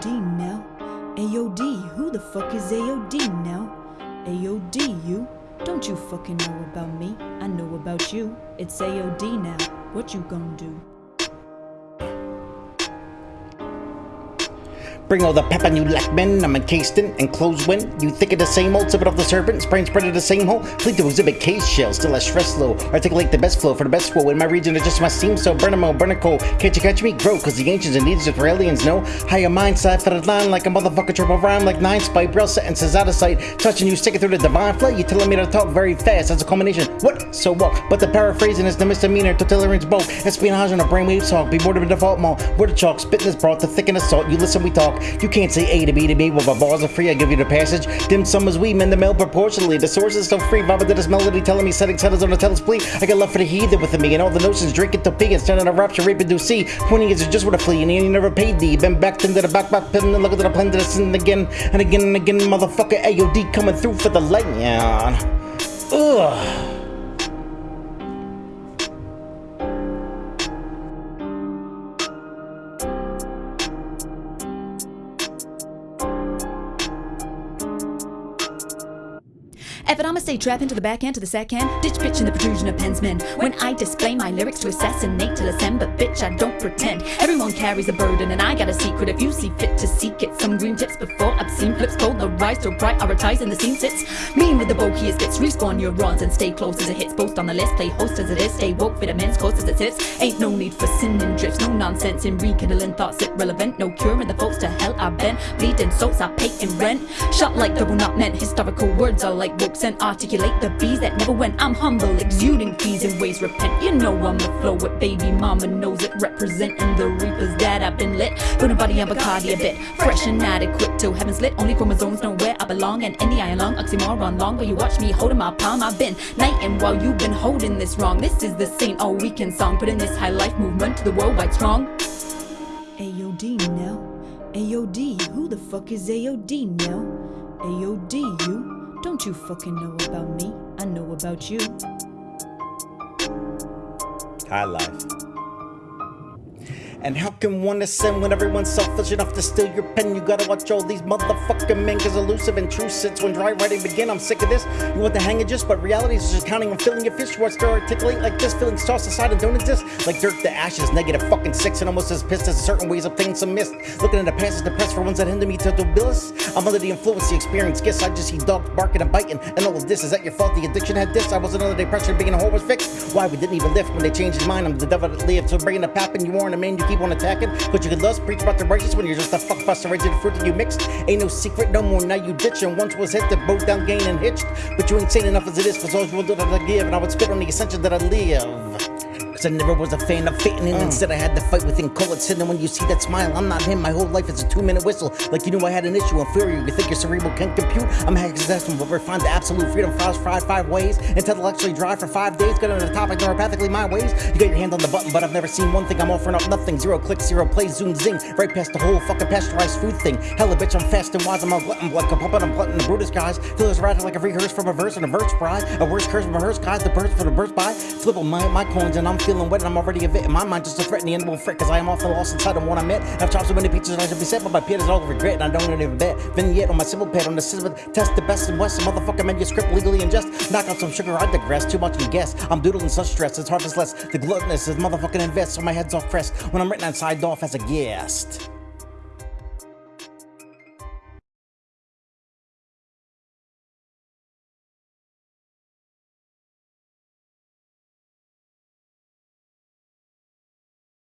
AOD now? AOD, who the fuck is AOD now? AOD, you? Don't you fucking know about me, I know about you. It's AOD now, what you gonna do? Bring all the pepper you like men, I'm encased in enclosed when you think of the same old sipping off the serpent, spraying spread of the same hole. Fleet to exhibit case shell, still a stress low. Articulate the best flow for the best flow. In my region, it just must all, burn a coal. Can't you catch me? Grow, cause the ancients and needs for aliens know. Higher mind side for the line like a motherfucker triple rhyme like nine spike. Braille sentences out of sight. Touching you, sticking through the divine flow. You telling me to talk very fast. That's a culmination. What? So what? But the paraphrasing is the misdemeanor. Totalitarian's both. Espionage on a brainwave talk. Be than a default mall. Where the chalk, this broth, the thicken the salt. You listen, we talk. You can't say A to B to B, but my bars are free, I give you the passage. Dim summers we mend the mail proportionally. The source is still free, Baba did this melody telling me setting settles on the tells plea. I got love for the heathen within me, and all the notions drinking to pee and standing a rapture, rape and do see. Twenty years is just what a flea, and ain't never paid thee. Been back into the back, back, pin, and look at the plan to the sin again, and again and again, motherfucker AOD coming through for the light, yeah. Ugh. F it, I'ma stay trap into the backhand to the sack can. Ditch pitch in the protrusion of pensmen. When I display my lyrics to assassinate till ascend, but bitch, I don't pretend. Everyone carries a burden, and I got a secret if you see fit to seek it. Some green tips before obscene flips, cold, the rise so prioritize, and the scene sits. Mean with the bulkiest bits, respawn your neurons and stay close as it hits. Post on the list, play host as it is, stay woke, fit immense, coast as it sits. Ain't no need for sin and drifts, no nonsense in rekindling thoughts irrelevant. No cure in the folks to hell I've been. Bleeding souls I pay in rent. Shot like double not meant, historical words are like and articulate the bees that never went. I'm humble, exuding fees and ways repent. You know I'm the flow with baby mama knows it, representing the reapers that I've been lit. Put a body on Bacardi a bit, fresh and adequate till heaven's lit. Only chromosomes know where I belong, and the iron lung, oxymoron long. But you watch me holding my palm, I've been nighting while you've been holding this wrong. This is the Saint All Weekend song, putting this high life movement to the worldwide strong. AOD now, AOD, who the fuck is AOD now? AOD, you? Don't you fucking know about me? I know about you. High life. And how can one ascend when everyone's selfish enough to steal your pen? You gotta watch all these motherfucking men, cause elusive and true sits when dry writing begin. I'm sick of this. You want the hang of just, but reality is just counting on filling your fish. What's to articulate like this? Feelings tossed aside and don't exist. Like dirt to ashes, negative fucking six, and almost as pissed as certain ways of things some missed. Looking at the past is depressed for ones that hinder me to do billis. I'm under the influence, the experience gifts. I just see dogs barking and biting. And all of this is that your fault. The addiction had this. I was another day pressure being a whore was fixed. Why we didn't even lift when they changed his mind. I'm the devil that lived. So bringing pap and you aren't a man you keep on attacking. But you can lust, preach about the righteous when you're just a fuck buster, right the fruit that you mixed. Ain't no secret no more, now you ditching. Once was hit, the boat down, gain and hitched. But you ain't sane enough as it is, cause all you will do that I give, and I would spit on the ascension that I live. Cause I never was a fan of fitting in. Mm. Instead, I had to fight within. Call it sin. And when you see that smile, I'm not him. My whole life is a two minute whistle. Like you knew I had an issue. Inferior. You think your cerebral can compute? I'm hexadecimal, but refined the absolute freedom. Fries fried five ways. Intellectually dry for five days. Got on the topic neuropathically my ways. You got your hand on the button, but I've never seen one thing. I'm offering up nothing. Zero clicks, zero plays, zoom zing. Right past the whole fucking pasteurized food thing. Hella bitch, I'm fast and wise. I'm a glutton, like a puppet. I'm glutton the Brutus guys. Feel as erratic like a rehearse from a verse and a verse bride. A worse curse from a hearse guys. The birds for the burst by. Flip on my, my coins and I'm feeling wet and I'm already a it. In my mind, just a threat, and the end won't fret, cause I am often lost inside of what I met. I've chopped so many pieces, I should be set, but my peers all regret, and I don't even bet. Vignette on my civil pad on the system, test the best and west, motherfucker manuscript legally and just knock out some sugar, I digress, too much and guess. I'm doodling such stress, it's to less. The gluttonous is motherfucking invest, so my head's off pressed when I'm written and signed off as a guest.